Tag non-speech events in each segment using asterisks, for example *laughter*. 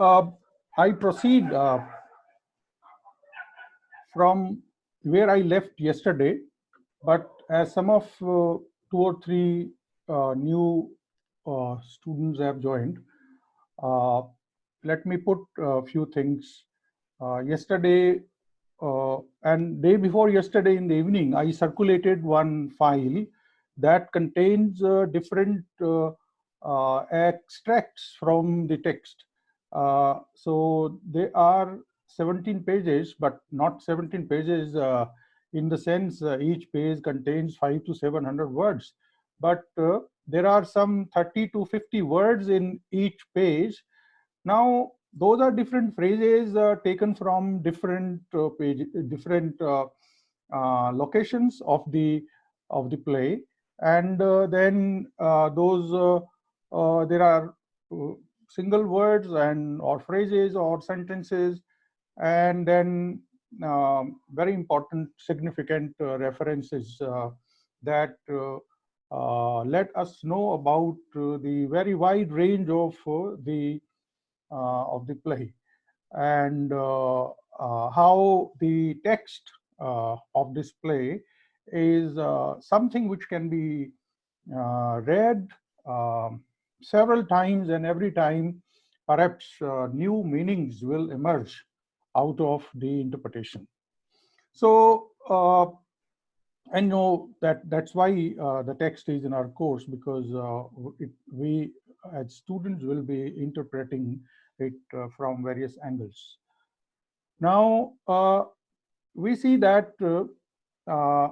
uh, I proceed uh, from where I left yesterday, but as some of uh, two or three uh, new uh, students have joined, uh, let me put a few things. yesterday and day before yesterday in the evening, I circulated one file that contains different extracts from the text. So they are 17 pages, but not 17 pages uh, in the sense uh, each page contains five to 700 words. But uh, there are some 30 to 50 words in each page. Now, those are different phrases uh, taken from different uh, page, different uh, locations of the of the play, and then those there are single words and or phrases or sentences and then um, very important significant uh, references uh, that uh, uh let us know about uh, the very wide range of uh, the of the play. And how the text of this play is something which can be read um, several times and every time perhaps new meanings will emerge out of the interpretation. So uh, I know that that's why uh, the text is in our course because uh, it, we as students will be interpreting it uh, from various angles. Now uh, we see that uh,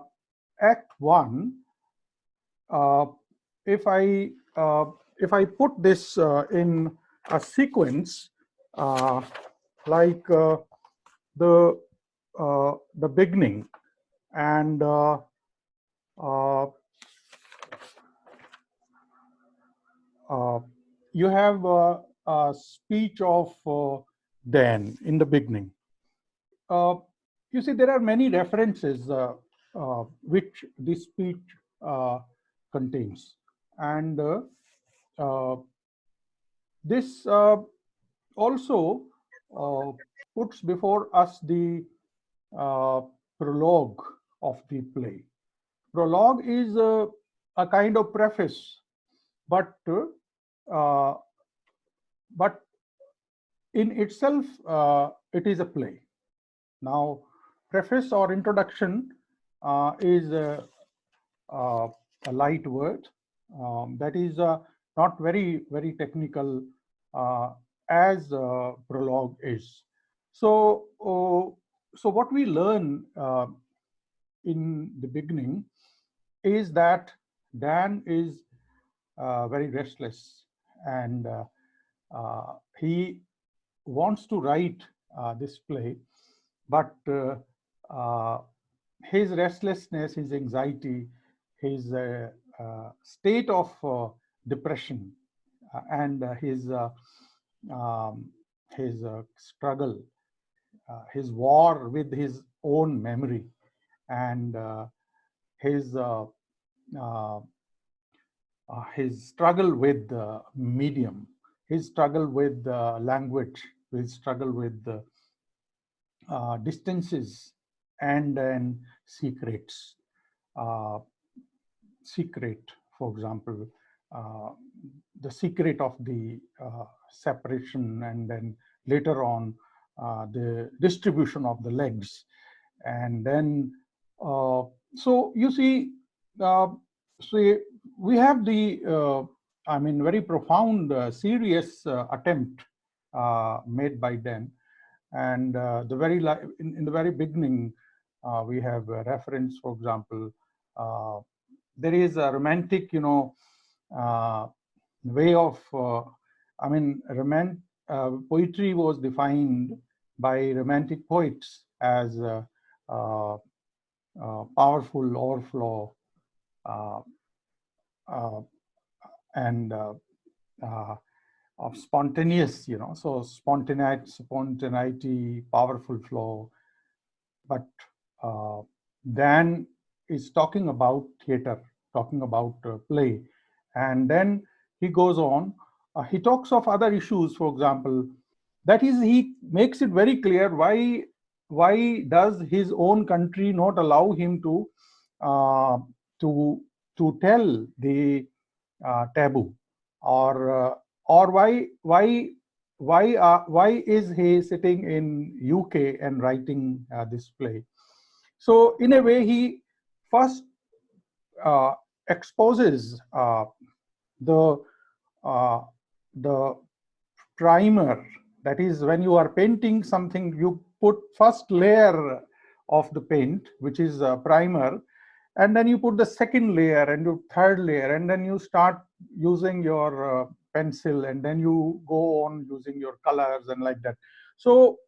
Act One, if I if I put this in a sequence like the uh, the beginning and uh, uh, uh you have a, a speech of uh, Dan in the beginning. Uh, you see, there are many references which this speech contains, and this also puts before us the uh, prologue of the play. Prologue is uh, a kind of preface, but uh, but in itself uh, it is a play. Now, preface or introduction uh, is a, uh, a, light word um, that is not very very technical as prologue is. So, uh, so what we learn uh, in the beginning is that Dan is uh, very restless and uh, uh, he wants to write uh, this play, but his restlessness, his anxiety, his state of depression and his um, his struggle uh, his war with his own memory and uh, his uh, his struggle with the medium, his struggle with language, his struggle with the uh, distances and then secrets. Uh, secret, for example, uh, the secret of the separation and then later on uh, the distribution of the legs. And then, uh, so you see, uh, so we have the, uh, I mean, very profound, uh, serious attempt made by them. And the very, in, in, the very beginning, we have a reference, for example, there is a romantic, you know, way of, I mean, romantic, uh, poetry was defined by romantic poets as uh, uh, powerful overflow uh, and of spontaneous, you know, so spontaneity, spontaneity, powerful flow. But uh, Dan is talking about theater, talking about uh, play. And then he goes on, uh, he talks of other issues, for example, that is, he makes it very clear why why does his own country not allow him to uh, to to tell the uh, taboo? Or uh, or why why why uh, why is he sitting in UK and writing uh, this play? So in a way, he first uh, exposes uh, the uh, the primer. That is, when you are painting something, you put first layer of the paint, which is a primer, and then you put the second layer and your third layer, and then you start using your uh, pencil and then you go on using your colors and like that so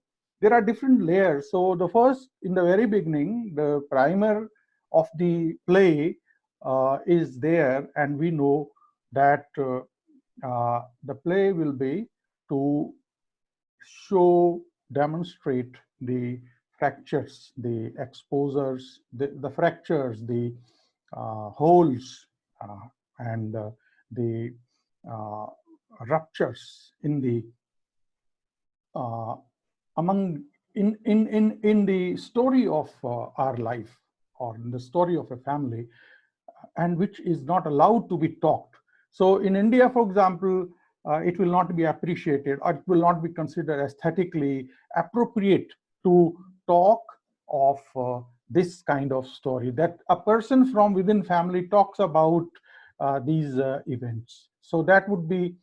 there are different layers so the first in the very beginning the primer of the play is there and we know that uh, uh, the play will be to show demonstrate the fractures the exposures the, the fractures the uh, holes uh, and uh, the uh, ruptures in the uh, among in in in in the story of uh, our life or in the story of a family and which is not allowed to be talked so in india for example uh, it will not be appreciated or it will not be considered aesthetically appropriate to talk of uh, this kind of story that a person from within family talks about uh, these uh, events so that would be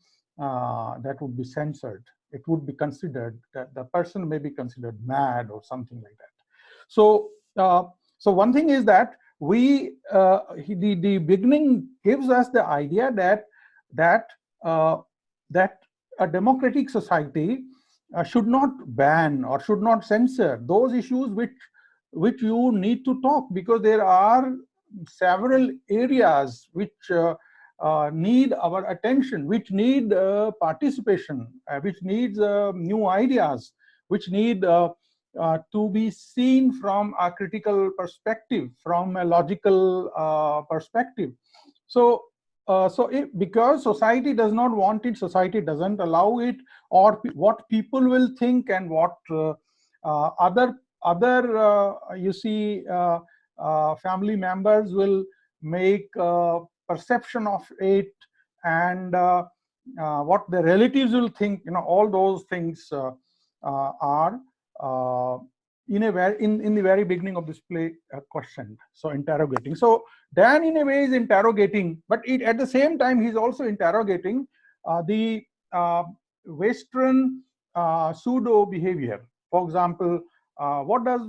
uh, that would be censored. It would be considered that the person may be considered mad or something like that. So, uh, so one thing is that we uh, the the beginning gives us the idea that that uh, that a democratic society uh, should not ban or should not censor those issues which which you need to talk because there are several areas which uh, uh, need our attention, which need uh, participation, which needs new ideas, which need uh, uh, to be seen from a critical perspective, from a logical perspective. So, so if, because society does not want it, society doesn't allow it, or what people will think and what other other you see family members will make perception of it and uh, uh, what the relatives will think you know all those things uh, uh are uh, in a very in, in the very beginning of this play uh, questioned so interrogating. So dan in a way is interrogating but it, at the same time he's also interrogating the western pseudo behavior. For example what does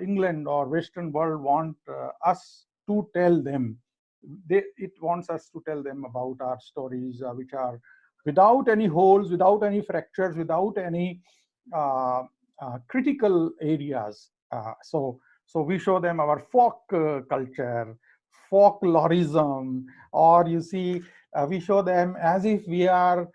england or western world want us to tell them? They, it wants us to tell them about our stories, uh, which are without any holes, without any fractures, without any uh, uh, critical areas. Uh, so, so we show them our folk uh, culture, folklorism, or you see, uh, we show them as if we are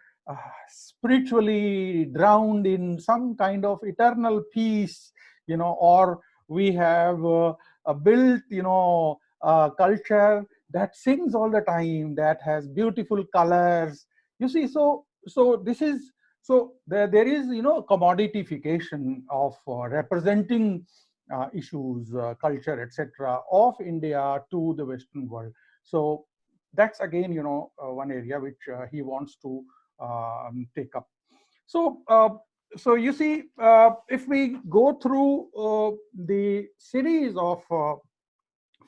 spiritually drowned in some kind of eternal peace, you know, or we have a built, you know, culture that sings all the time, that has beautiful colors. You see, so so this is so there, there is you know commoditification of uh, representing uh, issues, uh, culture, etc. of India to the Western world. So that's again you know uh, one area which uh, he wants to um, take up. So uh, so you see, if we go through the series of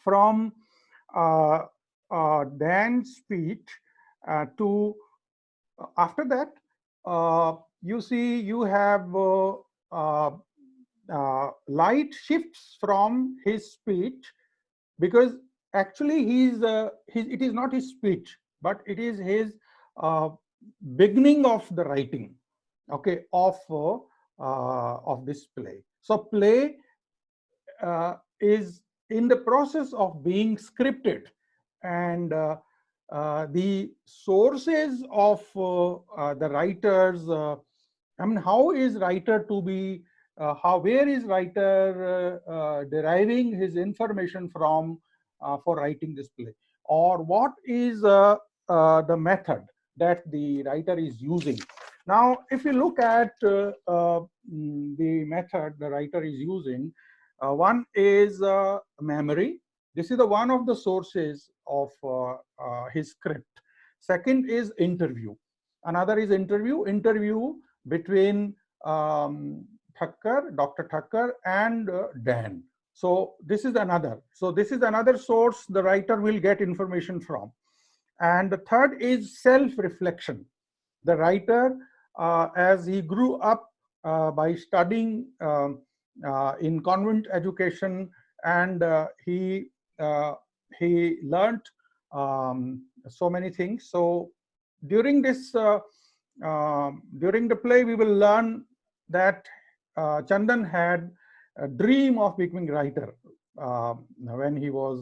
from Dan's speech to after that you see you have light shifts from his speech because actually he's, uh, his, it is not his speech but it is his uh, beginning of the writing okay of uh, of this play. So play is in the process of being scripted and uh, uh, the sources of uh, the writers i mean how is writer to be how where is writer deriving his information from for writing this play or what is the method that the writer is using Now, if you look at uh, uh, mm, the method the writer is using, uh, one is uh, memory. This is the one of the sources of uh, uh, his script. Second is interview. Another is interview. Interview between um, Thakkar, Dr. Thakkar, and Dan. So this is another. So this is another source the writer will get information from. And the third is self-reflection. The writer uh, as he grew up uh, by studying um, uh, in convent education and he he learned um, so many things. So during this uh, during the play, we will learn that uh, Chandan had a dream of becoming writer uh, when he was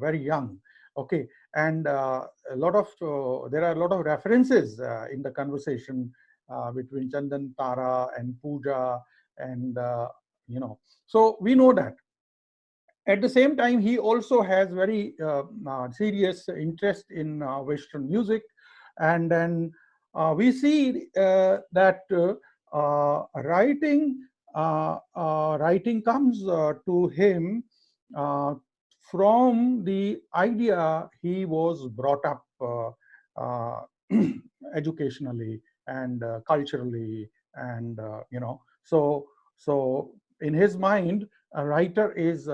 very young. Okay, and uh, a lot of uh, there are a lot of references uh, in the conversation between Chandan, Tara, and Pooja, and you know. So we know that. At the same time, he also has very uh, uh, serious interest in uh, Western music, and then we see that writing writing comes to him from the idea he was brought up uh, uh, *clears throat* educationally and uh, culturally and uh, you know. So so in his mind a writer is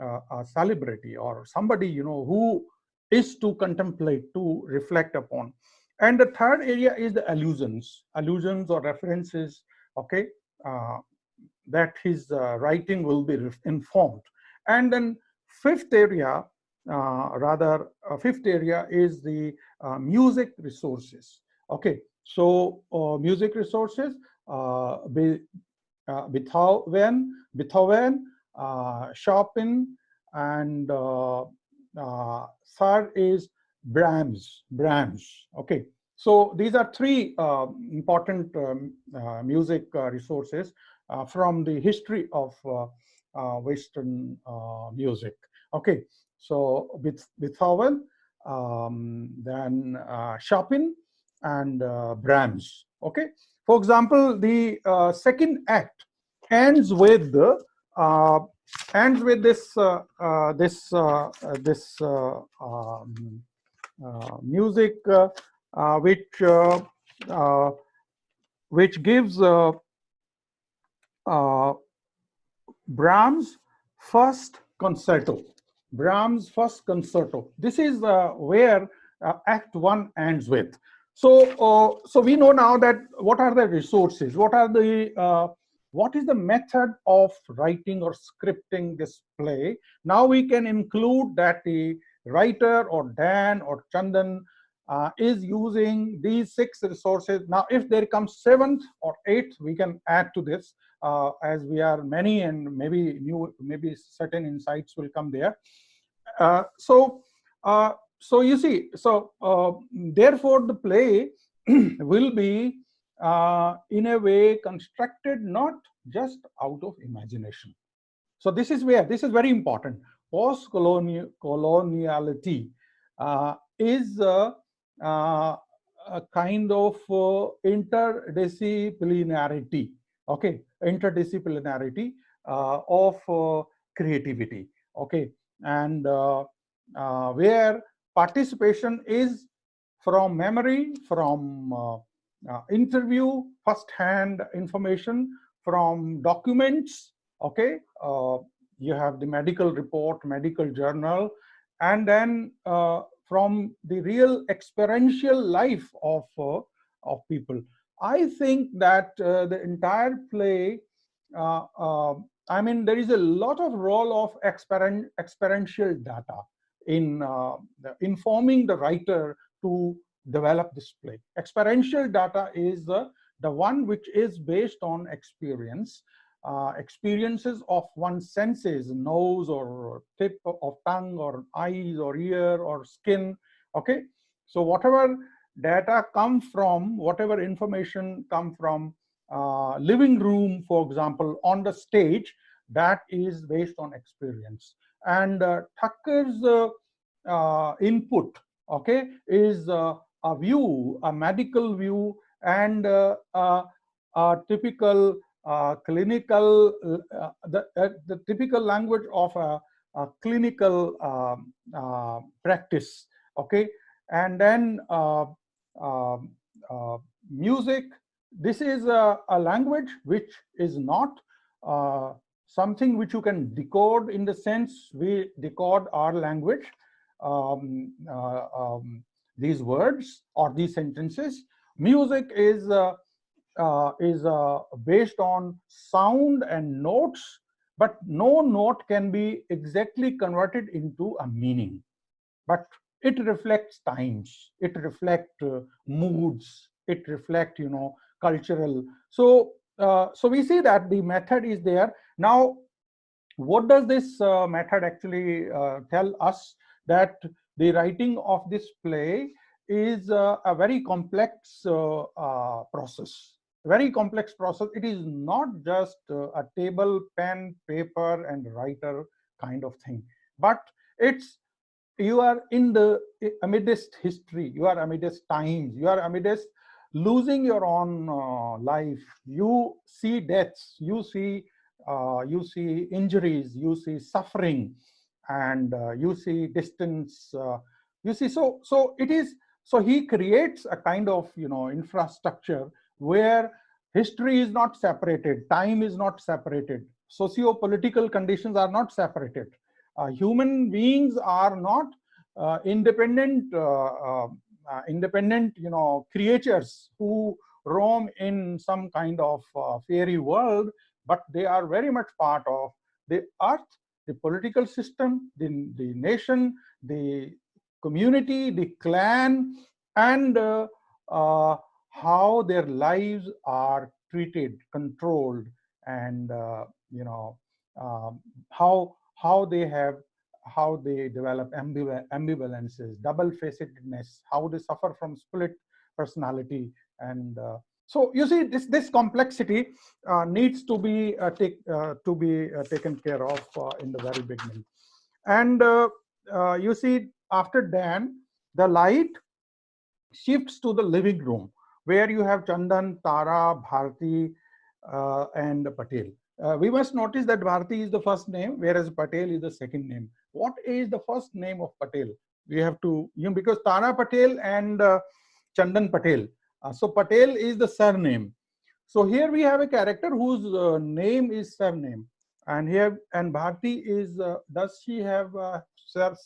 a, a, celebrity or somebody you know who is to contemplate to reflect upon and the third area is the allusions allusions or references okay uh, that his uh, writing will be informed and then fifth area, uh, rather uh, fifth area is the uh, music resources. Okay, so music resources, Be, Beethoven, Beethoven, Chopin, and third is Brahms, Brahms. Okay, so these are three uh, important um, uh, music uh, resources from the history of Western music. Okay, so with Beethoven, um, then uh, Chopin, and uh, Brahms. Okay, for example, the uh, second act ends with the uh, ends with this uh, uh, this this um, music which which gives Brahms first concerto Brahms' first concerto. This is uh, where uh, Act One ends with. So, uh, so we know now that what are the resources? What are the uh, what is the method of writing or scripting this play? Now we can include that the writer or Dan or Chandan uh, is using these six resources. Now, if there comes seventh or eighth, we can add to this uh, as we are many and maybe new, maybe certain insights will come there. Uh, so, uh, so you see, so uh, therefore the play *clears throat* will be in a way constructed not just out of imagination. So this is where, this is very important. Post-coloniality uh, is a, uh, a, kind of uh, interdisciplinarity, okay, interdisciplinarity of creativity, okay and uh, uh, where participation is from memory, from uh, interview, first-hand information, from documents, okay? you have the medical report, medical journal, and then uh, from the real experiential life of uh, of people. I think that uh, the entire play I mean, there is a lot of role of experien experiential data in uh, informing the writer to develop this play. Experiential data is the, the one which is based on experience, uh, experiences of one's senses, nose or tip of tongue or eyes or ear or skin, okay? So whatever data come from, whatever information come from uh, living room, for example, on the stage, that is based on experience. And uh, Thakkar's uh, uh, input, okay, is uh, a view, a medical view, and uh, a typical uh, clinical, uh, the, uh, the typical language of a, a clinical um, uh, practice, okay? And then uh, um, uh, music, this is a, a, language which is not something which you can decode in the sense we decode our language, um, um, these words or these sentences. Music is uh, is uh, based on sound and notes, but no note can be exactly converted into a meaning. But it reflects times, it reflects uh, moods, it reflects, you know, cultural. So, uh, so we see that the method is there. Now, what does this uh, method actually uh, tell us? That the writing of this play is a very complex process. Very complex process. It is not just uh, a table, pen, paper, and writer kind of thing, but it's you are in the amidst history, you are amidst times, you are amidst losing your own uh, life. You see deaths, you see uh, you see injuries, you see suffering, and uh, you see distance. Uh, you see, so so it is. So he creates a kind of you know infrastructure where history is not separated, time is not separated, socio-political conditions are not separated. Uh, human beings are not uh, independent, uh, uh, independent, you know, creatures who roam in some kind of fairy world, but they are very much part of the earth, the political system, the, the nation, the community, the clan, and how their lives are treated, controlled, and uh, you know um, how how they have how they develop ambivalences, double-facedness, how they suffer from split personality, and uh, so you see this this complexity uh, needs to be uh, take uh, to be uh, taken care of in the very beginning, and you see after Dan, the light shifts to the living room where you have Chandan, Tara, Bharti, uh, and Patel. Uh, we must notice that Bharti is the first name, whereas Patel is the second name. What is the first name of Patel? We have to, you know, because Tara Patel and uh, Chandan Patel. Uh, so Patel is the surname. So here we have a character whose uh, name is surname. And here, and Bharti is, uh, does she have a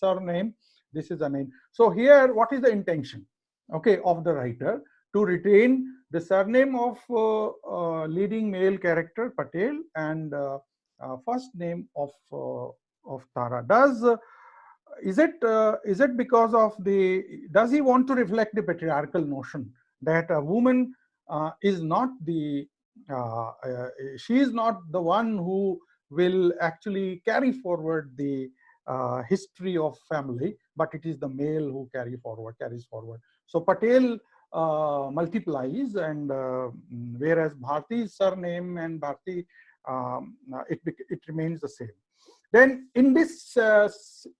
surname? This is a name. So here, what is the intention, okay, of the writer? to retain the surname of uh, uh, leading male character Patel and uh, first name of of Tara. Does is it is it because of the does he want to reflect the patriarchal notion that a woman is not the uh, uh, she is not the one who will actually carry forward the uh, history of family, but it is the male who carry forward, carries forward. So Patel uh, multiplies and uh, whereas Bharti's surname and Bharti, um, uh, it, it remains the same. Then in this, uh,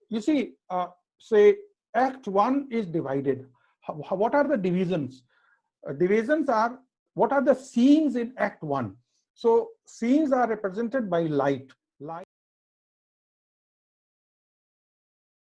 you see, uh, say Act 1 is divided. What are the divisions? Uh, divisions are, what are the scenes in Act 1? So scenes are represented by light.